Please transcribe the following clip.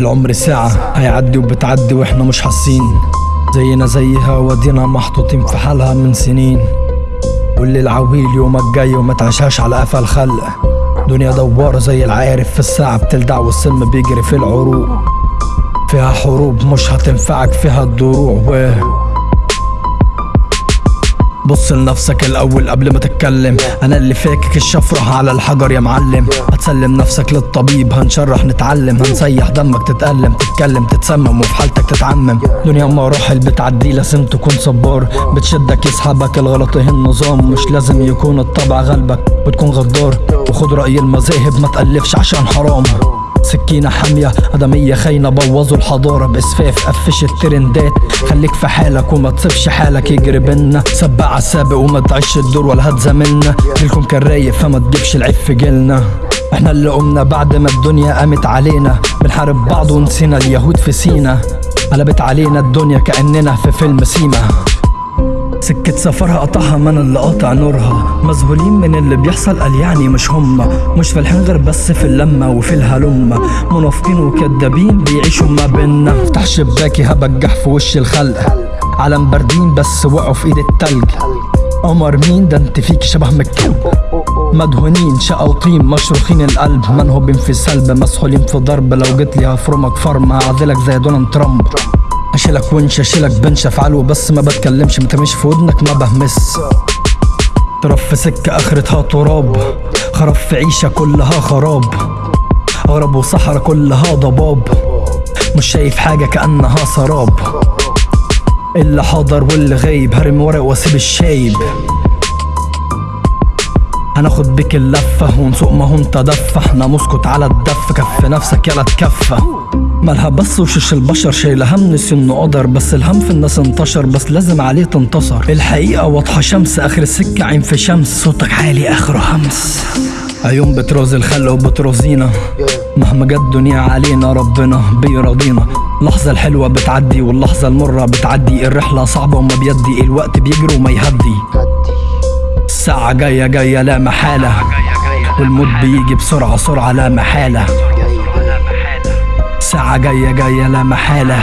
العمر ساعة هيعدي وبتعدي وإحنا مش حاسين. زينا زيها ودينا محطوطين في حالها من سنين. واللي العويل يومك جاي وما تعيشهاش على قفا الخلق. دنيا دوارة زي العارف في الساعة بتلدع والسلم بيجري في العروق. فيها حروب مش هتنفعك فيها الدروع بص لنفسك الأول قبل ما تتكلم. أنا اللي فاكك الشفرة على الحجر يا معلم. هتسلم نفسك للطبيب هنشرح نتعلم. هنسيح دمك تتألم تتكلم تتسمم وفي حالتك تتعمم. دنيا مراحل بتعدي لازم تكون صبار. بتشدك يسحبك الغلط هي النظام. مش لازم يكون الطبع غلبك وتكون غدار. وخد رأي المذاهب ما تألفش عشان حرام. سكينة حامية. أدمية خاينة بوظوا الحضارة بإسفاف قفش الترندات. خليك في حالك وما تسيبش حالك يجري بينا سبع السابق وما تعيش الدور ولا هتزاملنا جيلكم كان رايق فما تجيبش العيب في جيلنا. إحنا اللي قمنا بعد ما الدنيا قامت علينا. بنحارب بعض ونسينا اليهود في سينا. قلبت علينا الدنيا كأننا في فيلم سيما. سكة سفرها قطعها من اللي قاطع نورها. مذهولين من اللي بيحصل قال يعني مش هما مش فالحين غير بس في اللمة وفي الهلمة منافقين وكدابين بيعيشوا ما بينا افتح شباكي هبجح في وش الخلق. علم باردين بس وقعوا في إيد التلج. قمر مين؟ ده انت فيك شبه مكتوب مدهونين شقا وطين مشروخين القلب. منهوبين في سلب؟ مسحولين في ضرب. لو جيت لي هفرمك فرم هعدلك زي دونالد ترامب. أشيلك ونش أشيلك بنش أفعله بس ما بتكلمش مترميش في ودنك ما بهمس. تراب في سكة آخرتها تراب خراب في عيشة كلها خراب. غرب وصحرا كلها ضباب مش شايف حاجة كأنها سراب. اللي حاضر واللي غايب هرمي ورق وأسيب الشايب. هناخد بيك اللفة ونسوق ما هو انت دفة. إحنا مسكت على الدف كف نفسك يلا تكفى. مالها بس وشش البشر شايلة هم نسي انه قدر بس الهم في الناس انتشر بس لازم عليه تنتصر. الحقيقة واضحة شمس آخر السكة عين في شمس صوتك عالي اخره همس. عيون بترازي الخلق وبترازينا مهما جت الدنيا علينا ربنا بيرضينا. اللحظة الحلوة بتعدي واللحظة المرة بتعدي. الرحلة صعبة وما بيدي الوقت بيجري وما يهدي. الساعة جاية جاية لا محالة. والموت بيجي بسرعة سرعة لا محالة. ساعة جاية جاية لا محالة.